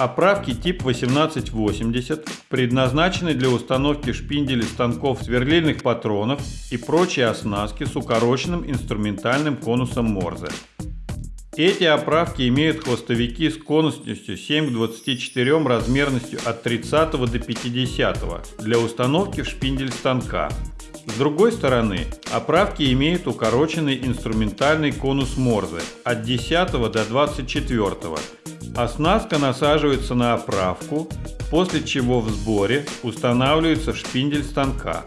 Оправки тип 1880 предназначены для установки шпинделей станков сверлильных патронов и прочей оснастки с укороченным инструментальным конусом Морзе. Эти оправки имеют хвостовики с конусностью 7 к 24 размерностью от 30 до 50 для установки в шпиндель станка. С другой стороны, оправки имеют укороченный инструментальный конус Морзе от 10 до 24. Оснастка насаживается на оправку, после чего в сборе устанавливается в шпиндель станка.